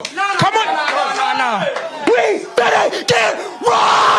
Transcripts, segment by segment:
Come on. No, no, no. We better get right.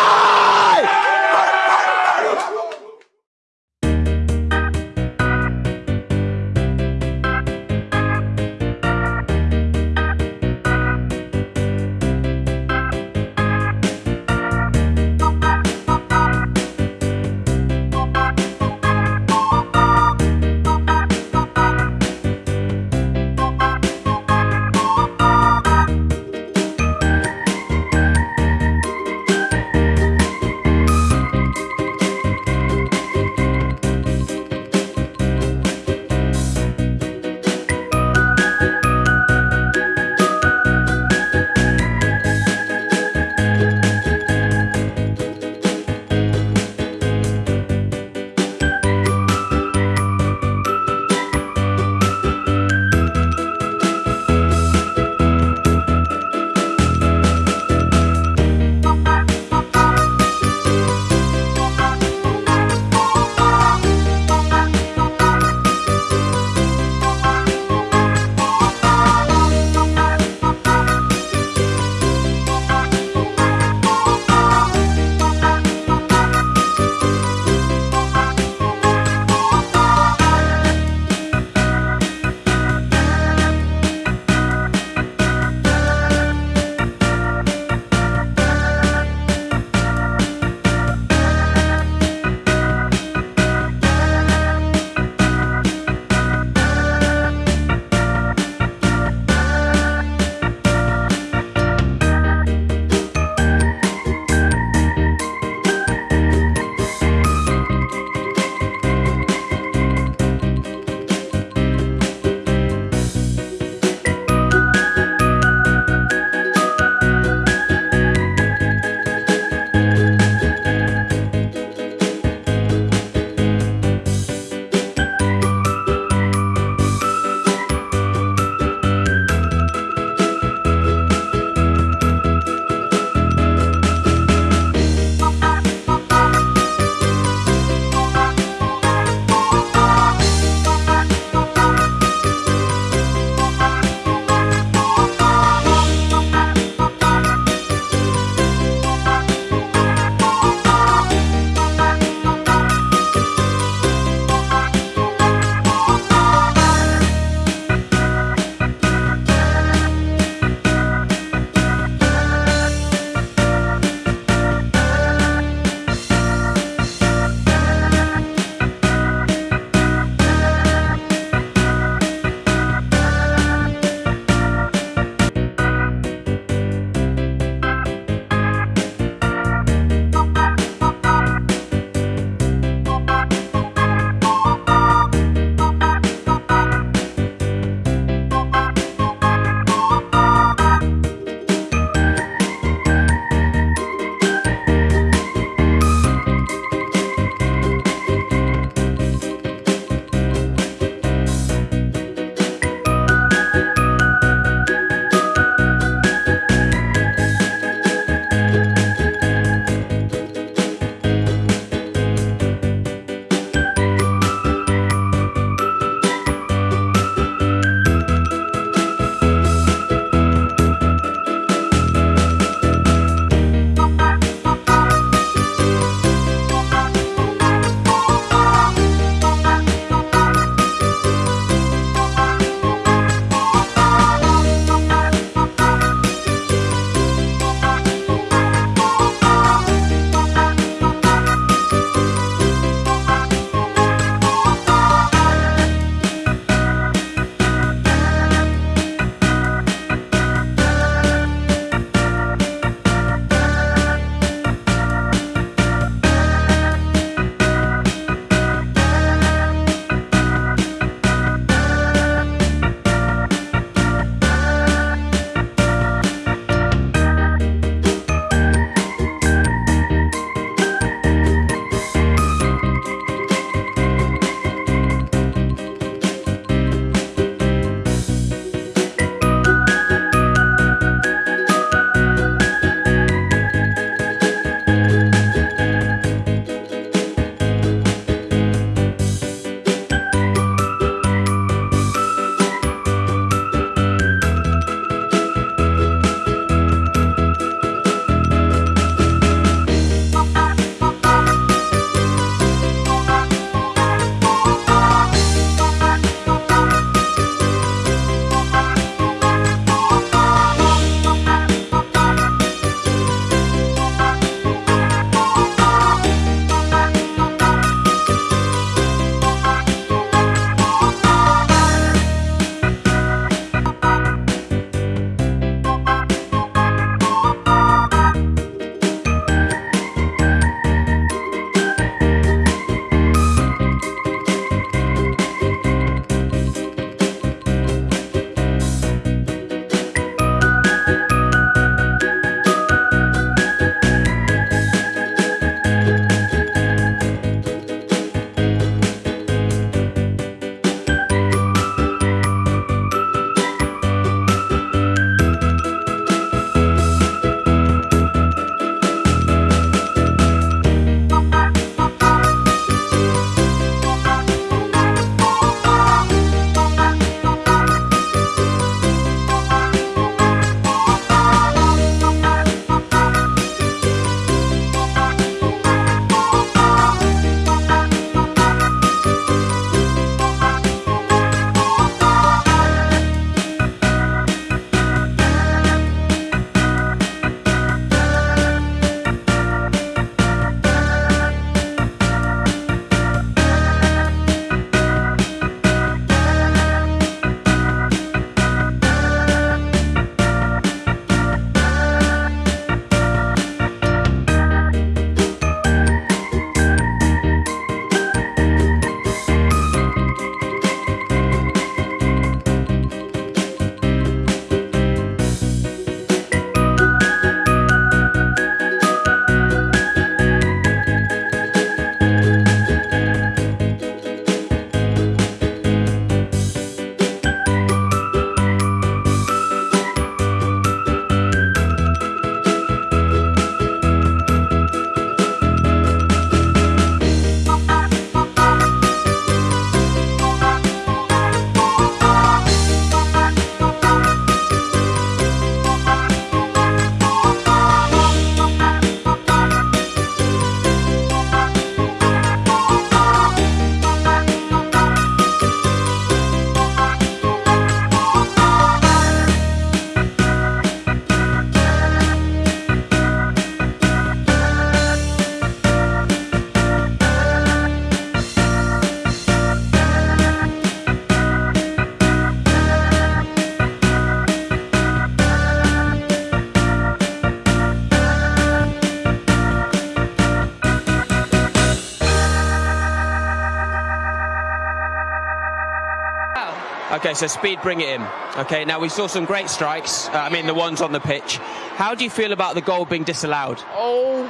Okay, so speed, bring it in. Okay, now we saw some great strikes. Uh, I mean, the ones on the pitch. How do you feel about the goal being disallowed? Oh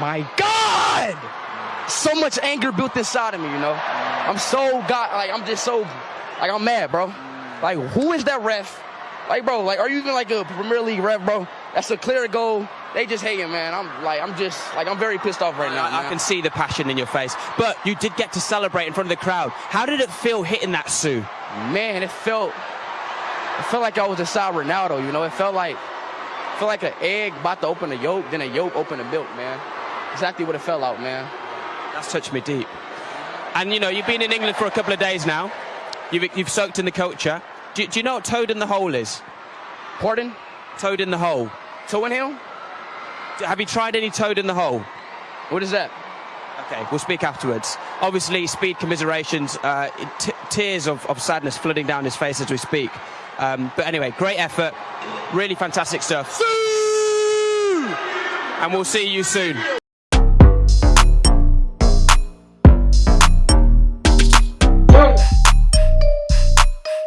my God! So much anger built inside of me, you know. I'm so God, like I'm just so, like I'm mad, bro. Like who is that ref? Like, bro, like are you even like a Premier League ref, bro? That's a clear goal. They just hating, man. I'm like, I'm just like, I'm very pissed off right now. I, I can see the passion in your face. But you did get to celebrate in front of the crowd. How did it feel hitting that Siu? Man, it felt it felt like I was inside Ronaldo, you know. It felt like it felt like an egg about to open a yolk, then a yolk open a milk, man. Exactly what it felt like, man. That's touched me deep. And you know, you've been in England for a couple of days now. You've, you've soaked in the culture. Do, do you know what toad in the hole is? Pardon? Toad in the hole. Toe in him? Have you tried any toad in the hole? What is that? Okay, we'll speak afterwards. Obviously, speed commiserations, uh, tears of, of sadness flooding down his face as we speak. Um, but anyway, great effort, really fantastic stuff. And we'll see you soon.